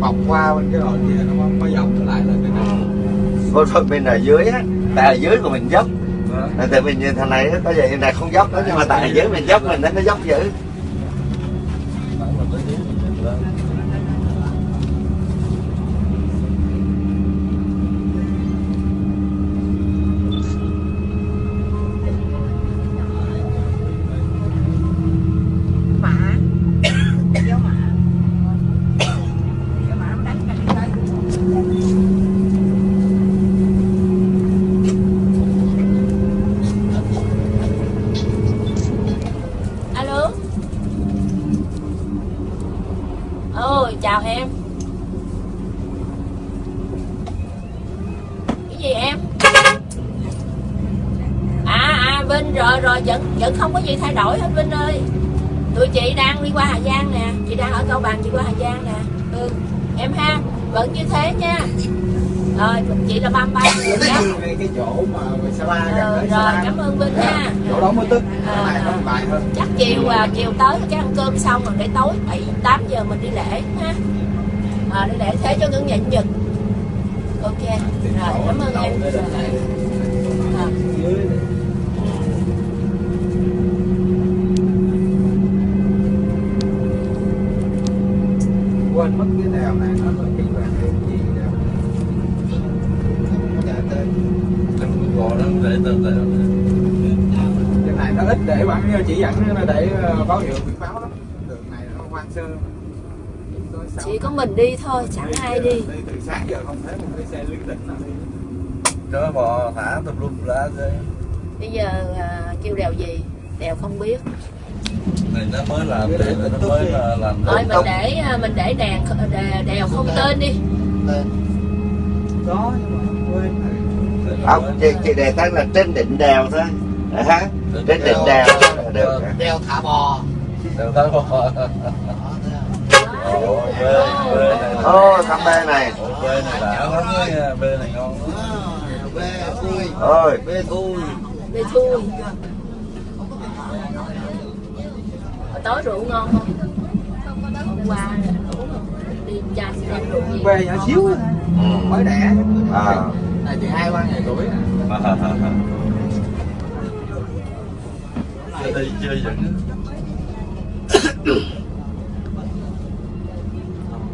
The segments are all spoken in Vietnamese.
bọc qua bên cái đoạn kia nó mới dọc trở lại lên cái này. Vô thôi bên ở dưới á Tại ở dưới của mình dốc. Đó. Tại mình nhìn thằng này á, có vẻ này không dốc đó Nhưng mà tại ở dưới mình dốc mình nó nó dốc dữ Vinh rồi rồi vẫn vẫn không có gì thay đổi hết Vinh ơi. Tụi chị đang đi qua Hà Giang nè chị đang ở Cao Bằng chị qua Hà Giang nè. Ừ em ha vẫn như thế nha. Rồi chị là 33 người đó ngay cái chỗ mà Sa La ừ, rồi cảm ơn Vinh nha chỗ đó mới tức À, à. bài hơn. chắc chiều à, chiều tới cái ăn cơm xong rồi để tối 7 8 giờ mình đi lễ ha. À, đi lễ thế cho ngân nhịn nhật ok rồi cảm ơn em. Rồi. À. quên mất cái đèo này nó là cái là cái gì đèo. Dạ tới gò đó để từ từ cái này nó ít để bắn chỉ dẫn để ờ, báo hiệu biển báo đó. Đường này nó hoang sơ. Chỉ có mình đi thôi chẳng ai đi. đi từ sáng giờ không thấy một cái xe liên tỉnh nào đi. Cho bò thả tùm lum lá thế bây giờ à, kêu đèo gì? Đèo không biết này nó mới làm để nó mới là làm thôi để mình để à, mình để đèn đè- đèo không tên đi. Có nhưng mà quên. Không, chị, chị đề tên là trên đỉnh đèo thôi. À, ha? Trên đỉnh đèo. là được đeo thả bò. Đều thấy bò. Ồ, bê bê này Ô, thăm bê này. Ồ, bê này đã lắm bê này ngon à, bê thui. Ôi, bê thui. Đi thui tối rượu ngon không? Hôm qua uống đi chanh đem rượu gì về nhỏ xíu á, mới đẻ. À. này chị hai ba ngày tuổi đi chơi vẫn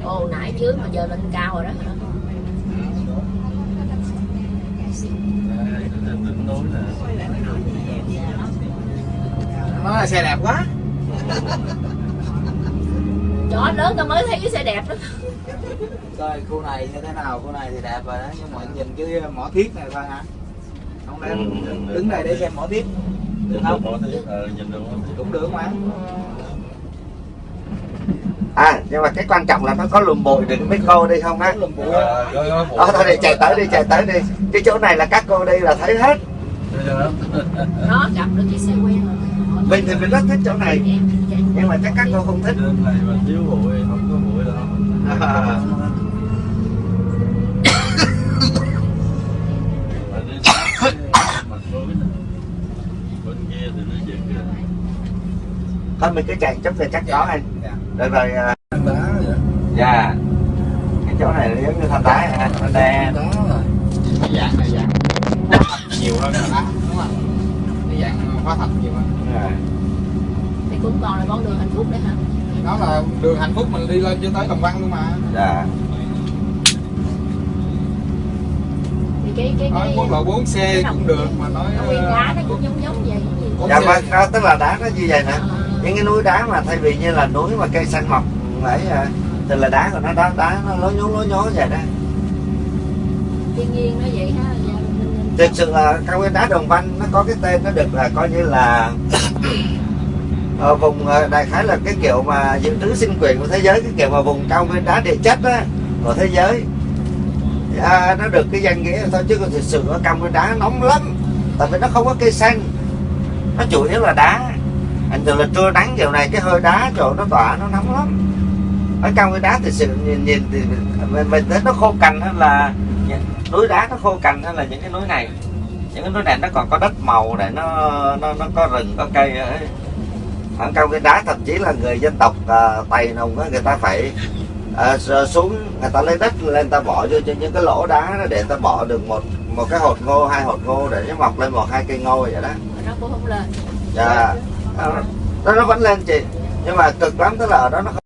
ồ nãy dưới mà giờ lên cao rồi đó hả? Nó là xe đẹp quá chó lớn tao mới thấy cái xe đẹp đó. Rồi khu này như thế nào khu này thì đẹp rồi đó nhưng mà nhìn cái mỏ thiết này thôi hả? Không lẽ Ừ. đứng đây để xem mỏ thiết được không? mỏ thiết ờ nhìn được cũng được mà. À, nhưng mà cái quan trọng là nó có lùm bụi để mấy cô đi không á? Ờ, Đó, thôi đi chạy tới đi, chạy tới đi. Cái chỗ này là các cô đi là thấy hết. Nó gặp được cái xe quen rồi Mình thì mình rất thích chỗ này. Nhưng mà chắc các cô không thích. Trên này mà thiếu bụi không có bụi đâu à. Thôi mình cứ chạy chút thì chắc có anh. Dạ. Được rồi, à, dạ. Cái chỗ này nó giống như thanh đá hả? Nó đen dạng này dạng nhiều hơn là đá đúng không cái dạng hóa thạch nhiều hơn thì cũng còn là con đường hạnh phúc đấy hả? Đó là đường hạnh phúc mình đi lên cho tới đồng văn luôn mà. Dạ. Thì cái cái nói cái quốc lộ 4 xe cũng được mà nói đá nó cũng giống giống vậy Dạ vâng, đó, tức là đá nó như vậy nè. Ờ, Những cái núi đá mà thay vì như là núi mà cây xanh mọc ấy à, Thì là đá của nó đá, đá nó lố nhố lố nhố vậy đó. Thiên nhiên nó vậy ha. Dạ, thực sự là cao nguyên đá đồng văn nó có cái tên nó được là coi như là ở ờ, vùng ờ, đại khái là cái kiểu mà dự trữ sinh quyền của thế giới cái kiểu mà vùng cao nguyên đá địa chất á, của thế giới. À, nó được cái danh nghĩa thôi chứ còn thực sự ở cao nguyên đá nóng lắm tại vì nó không có cây xanh. Nó chủ yếu là đá. Anh thường là trưa nắng kiểu này cái hơi đá chỗ nó tỏa nó nóng lắm. Ở cao nguyên đá thực sự nhìn, nhìn thì mình, mình thấy nó khô cằn hơn là núi đá nó khô cằn hơn là những cái núi này. Những cái núi này nó còn có đất màu để nó nó nó có rừng có cây ấy. ở cao cái đá thậm chí là người dân tộc uh, tày nùng á, người ta phải rồi xuống người ta lấy đất lên ta bỏ vô cho những cái lỗ đá đó để ta bỏ được một một cái hột ngô hai hột ngô để nó mọc lên một hai cây ngô vậy đó. Nó cũng không lên. Dạ. Nó, nó nó vẫn lên chị. Nhưng mà cực lắm tức là ở đó nó đèo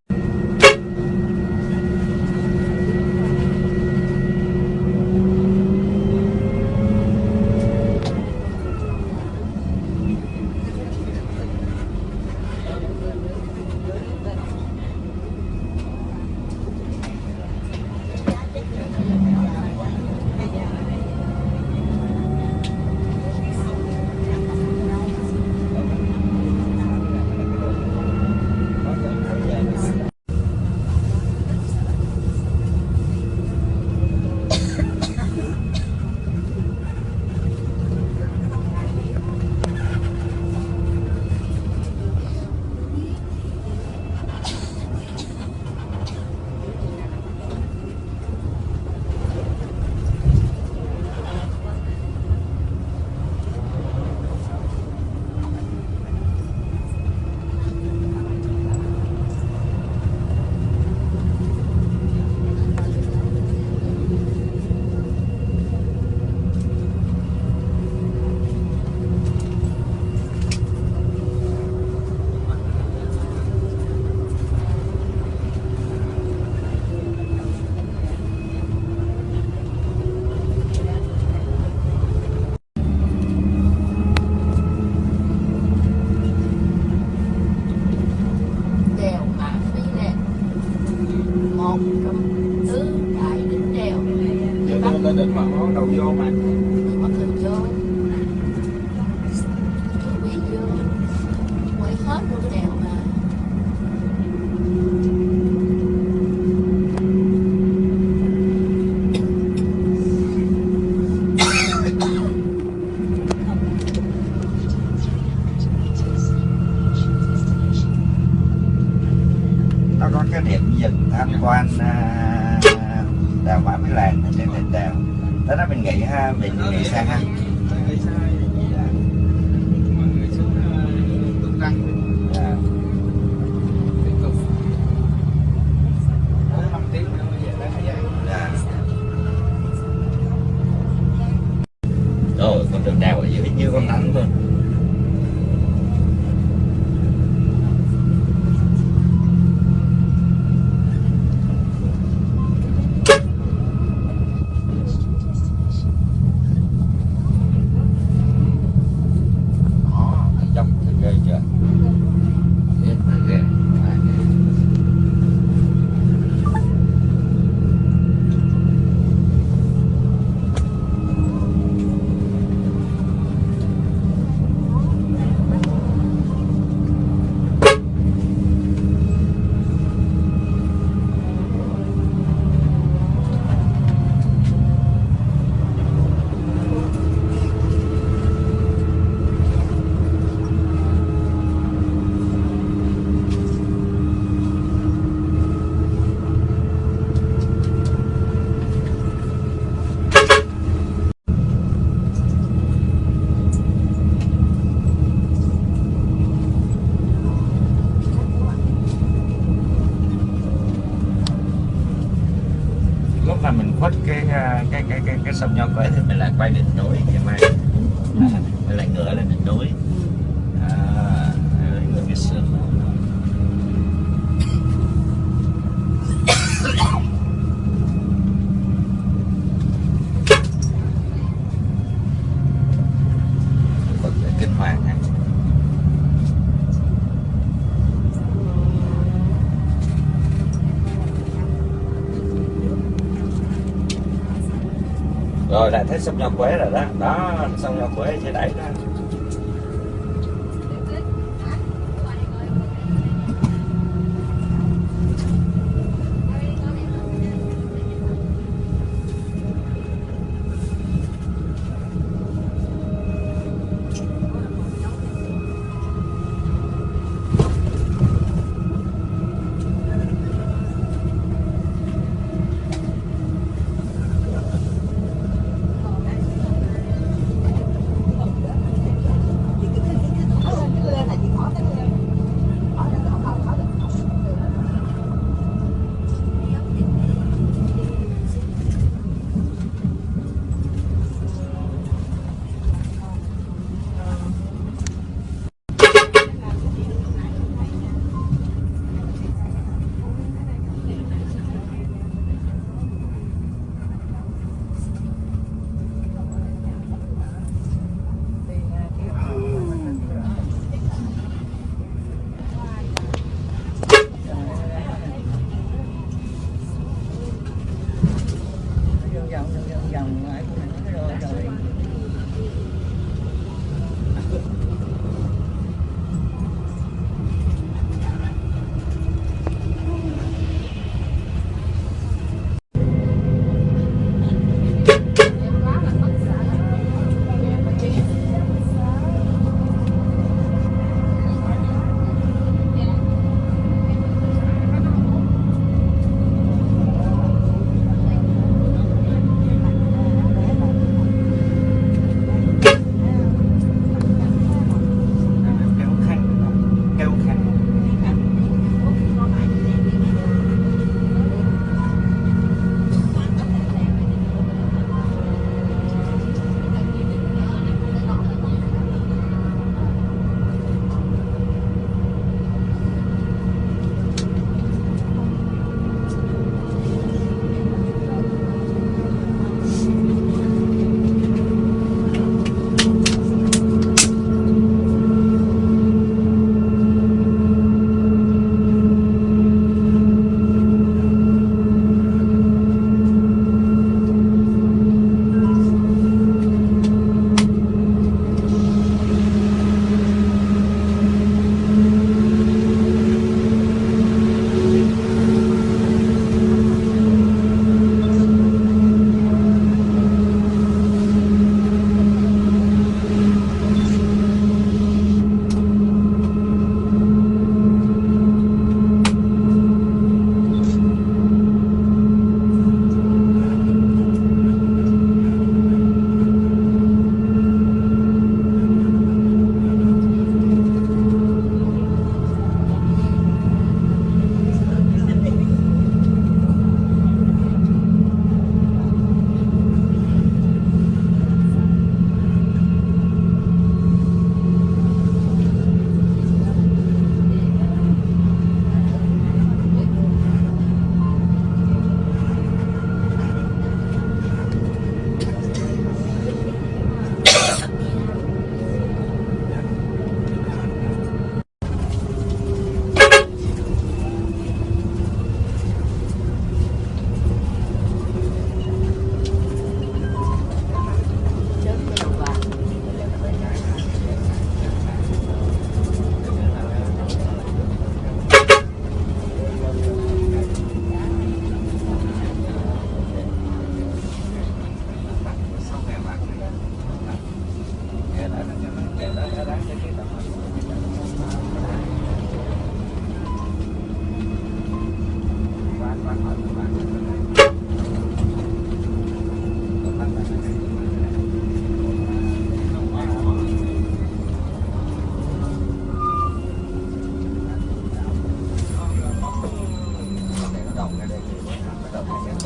đường đèo ở dưới như con rắn luôn Đó, dốc thì ghê chưa Biết mà ghê mà ghê. lúc mà mình khuất cái à, cái sông nho quế thì mình lại quay đỉnh núi ngày mai. À, mình lại ngửa lên đỉnh núi. À, đấy, ngửa cái sườn Bật lại kinh hoàng ha rồi lại thấy sông nho quế rồi đó. Đó sông nho quế trên đẩy đó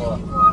了。